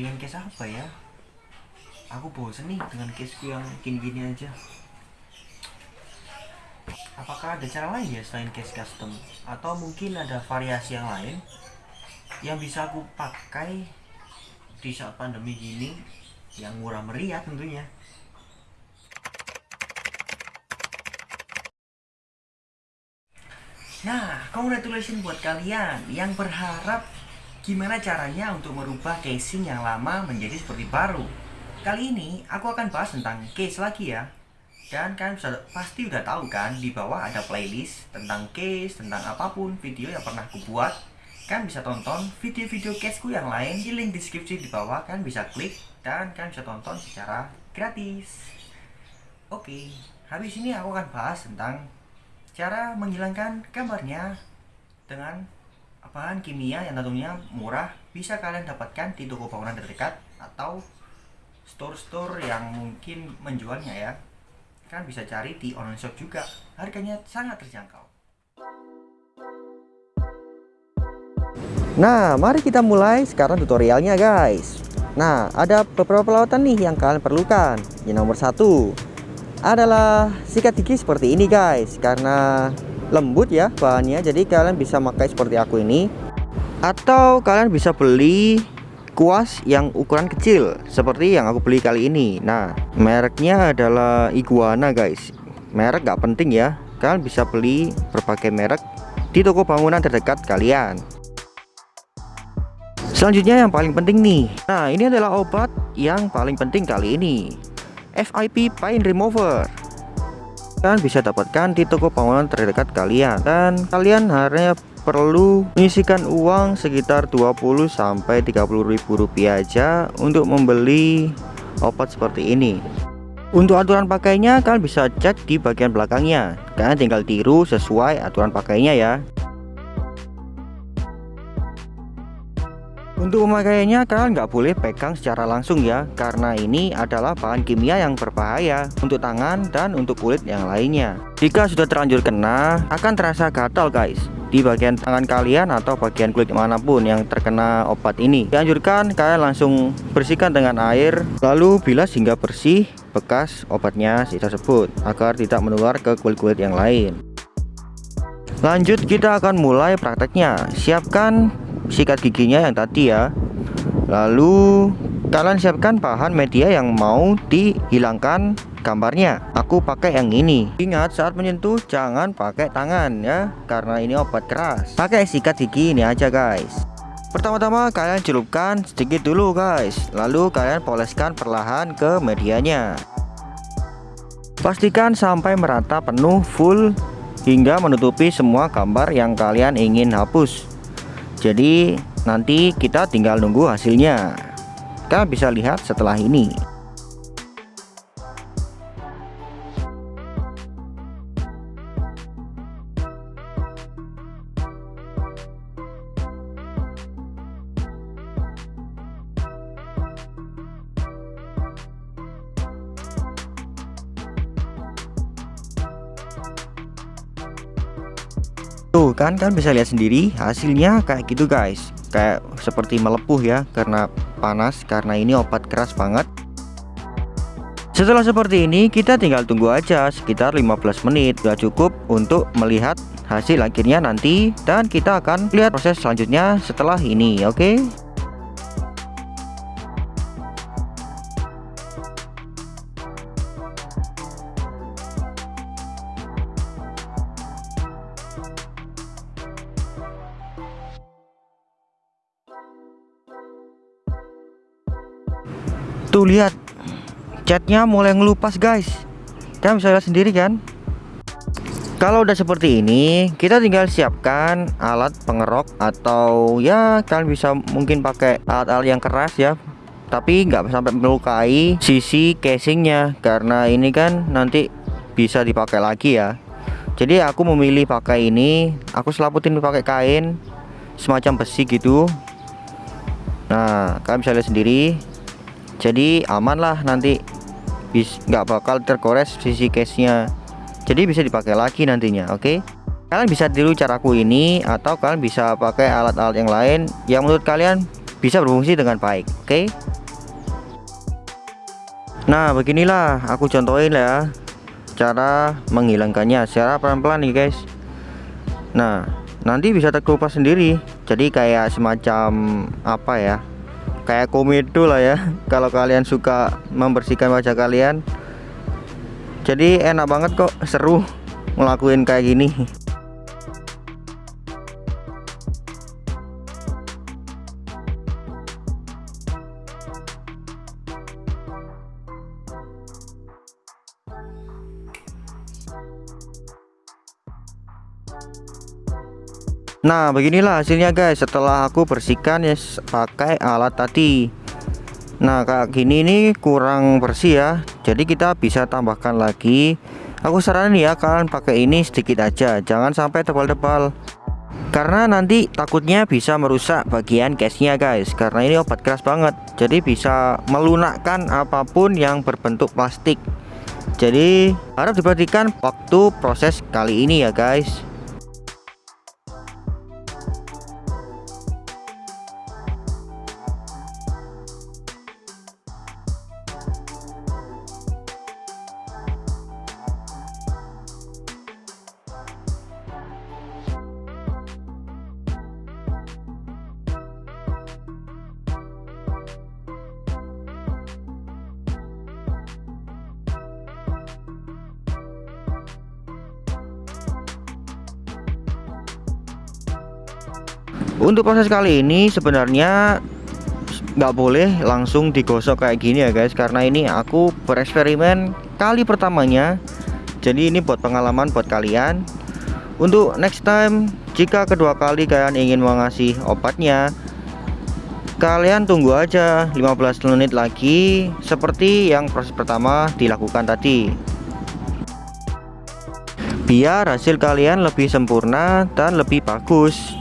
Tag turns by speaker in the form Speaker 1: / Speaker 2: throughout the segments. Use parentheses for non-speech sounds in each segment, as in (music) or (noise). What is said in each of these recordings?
Speaker 1: pengen case apa ya? Aku bosen nih dengan caseku yang gini-gini aja. Apakah ada cara lain ya selain case custom? Atau mungkin ada variasi yang lain yang bisa aku pakai di saat pandemi gini yang murah meriah tentunya? Nah, congratulations buat kalian yang berharap gimana caranya untuk merubah casing yang lama menjadi seperti baru. Kali ini aku akan bahas tentang case lagi ya. Dan kalian bisa, pasti udah tahu kan di bawah ada playlist tentang case, tentang apa pun video yang pernah aku buat. Kalian bisa tonton video-video caseku yang lain di link deskripsi di bawah. Kalian bisa klik dan kalian bisa tonton secara gratis. Oke, habis ini aku akan bahas tentang cara menghilangkan gambarnya dengan bahan kimia yang tentunya murah. Bisa kalian dapatkan di toko bangunan terdekat atau store-store yang mungkin menjualnya ya. Kalian bisa cari di online shop juga. Harganya sangat terjangkau.
Speaker 2: Nah, mari kita mulai sekarang tutorialnya guys. Nah, ada beberapa perawatan nih yang kalian perlukan. Yang nomor satu adalah sikat gigi seperti ini guys. Karena lembut ya bahannya. Jadi kalian bisa pakai seperti aku ini. Atau kalian bisa beli kuas yang ukuran kecil seperti yang aku beli kali ini. Nah mereknya adalah iguana guys. Merek gak penting ya. Kalian bisa beli berbagai merek di toko bangunan terdekat kalian. Selanjutnya yang paling penting nih. Nah ini adalah obat yang paling penting kali ini. FIP Paint Remover kalian bisa dapatkan di toko bangunan terdekat kalian. Dan kalian hanya perlu mengisikan uang sekitar 20 sampai 30 ribu rupiah aja untuk membeli obat seperti ini. Untuk aturan pakainya kalian bisa cek di bagian belakangnya. Kalian tinggal tiru sesuai aturan pakainya ya Untuk pemakaiannya kalian nggak boleh pegang secara langsung ya Karena ini adalah bahan kimia yang berbahaya Untuk tangan dan untuk kulit yang lainnya. Jika sudah terlanjur kena akan terasa gatal guys Di bagian tangan kalian atau bagian kulit mana pun yang terkena obat ini. Dianjurkan kalian langsung bersihkan dengan air Lalu bilas hingga bersih bekas obatnya tersebut Agar tidak menular ke kulit-kulit yang lain. Lanjut kita akan mulai prakteknya. Siapkan sikat giginya yang tadi ya. Lalu kalian siapkan bahan media yang mau dihilangkan gambarnya. Aku pakai yang ini. Ingat saat menyentuh jangan pakai tangan ya karena ini obat keras. Pakai sikat gigi ini aja guys. Pertama-tama kalian celupkan sedikit dulu guys. Lalu kalian poleskan perlahan ke medianya. Pastikan sampai merata penuh full hingga menutupi semua gambar yang kalian ingin hapus jadi nanti kita tinggal nunggu hasilnya. Kita bisa lihat setelah ini Tuh kan kan bisa lihat sendiri hasilnya kayak gitu guys. Kayak seperti melepuh ya karena panas karena ini obat keras banget. Setelah seperti ini kita tinggal tunggu aja sekitar 15 menit. Gak cukup untuk melihat hasil akhirnya nanti Dan kita akan lihat proses selanjutnya setelah ini oke? okay? Tuh lihat. Catnya mulai ngelupas guys. Kalian bisa lihat sendiri kan? Kalau udah seperti ini Kita tinggal siapkan alat pengerok Atau ya kalian bisa mungkin pakai alat-alat yang keras ya. Tapi nggak sampai melukai sisi casingnya Karena ini kan nanti bisa dipakai lagi ya. Jadi aku memilih pakai ini. Aku selaputin pakai kain Semacam besi gitu. Nah kalian bisa lihat sendiri jadi aman lah nanti nggak bakal tergores sisi case nya jadi bisa dipakai lagi nantinya oke? Okay? kalian bisa tiru caraku ini atau kalian bisa pakai alat-alat yang lain yang menurut kalian bisa berfungsi dengan baik oke? Okay? Nah beginilah aku contohin ya cara menghilangkannya secara pelan-pelan nih guys. Nah nanti bisa terkelupas sendiri. Jadi kayak semacam apa ya kayak komedo lah ya. (laughs) Kalau kalian suka membersihkan wajah kalian jadi enak banget kok seru ngelakuin kayak gini Nah beginilah hasilnya guys. Setelah aku bersihkan ya pakai alat tadi. Nah kayak gini ini kurang bersih ya. Jadi kita bisa tambahkan lagi. Aku saranin ya kalian pakai ini sedikit aja. Jangan sampai tebal-tebal. Karena nanti takutnya bisa merusak bagian case-nya guys. Karena ini obat keras banget. Jadi bisa melunakkan apa pun yang berbentuk plastik. Jadi harap diperhatikan waktu proses kali ini ya guys untuk proses kali ini sebenarnya nggak boleh langsung digosok kayak gini ya guys. Karena ini aku bereksperimen kali pertamanya. Jadi ini buat pengalaman buat kalian. Untuk next time jika kedua kali kalian ingin mengasih obatnya kalian tunggu aja 15 menit lagi seperti yang proses pertama dilakukan tadi. Biar hasil kalian lebih sempurna dan lebih bagus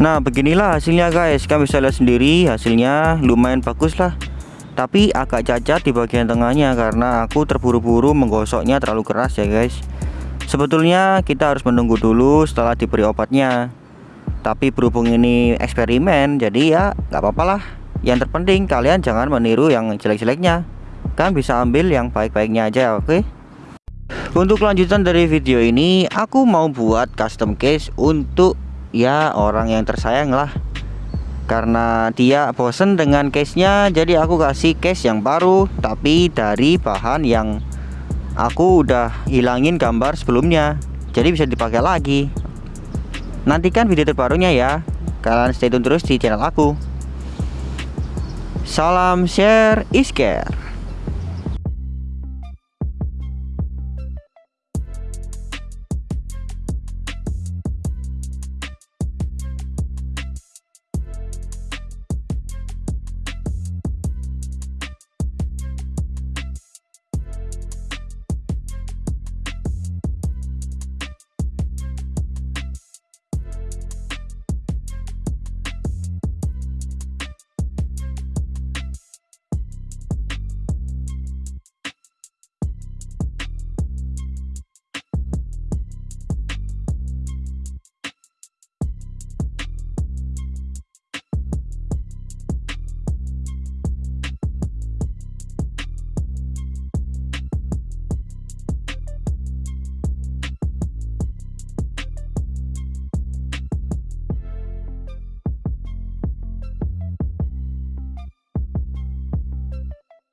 Speaker 2: Nah beginilah hasilnya guys. Kalian bisa lihat sendiri. Hasilnya lumayan bagus lah Tapi agak cacat di bagian tengahnya Karena aku terburu-buru menggosoknya terlalu keras ya guys. Sebetulnya kita harus menunggu dulu setelah diberi obatnya. Tapi berhubung ini eksperimen Jadi ya nggak apa-apa lah. Yang terpenting kalian jangan meniru yang jelek-jeleknya. Kan bisa ambil yang baik-baiknya aja oke? Okay? Untuk lanjutan dari video ini Aku mau buat custom case untuk ya orang yang tersayang lah. Karena dia bosen dengan case nya jadi aku kasih case yang baru tapi dari bahan yang aku udah hilangin gambar sebelumnya. Jadi bisa dipakai lagi. Nantikan video terbarunya ya. Kalian stay tune terus di channel aku. Salam share is care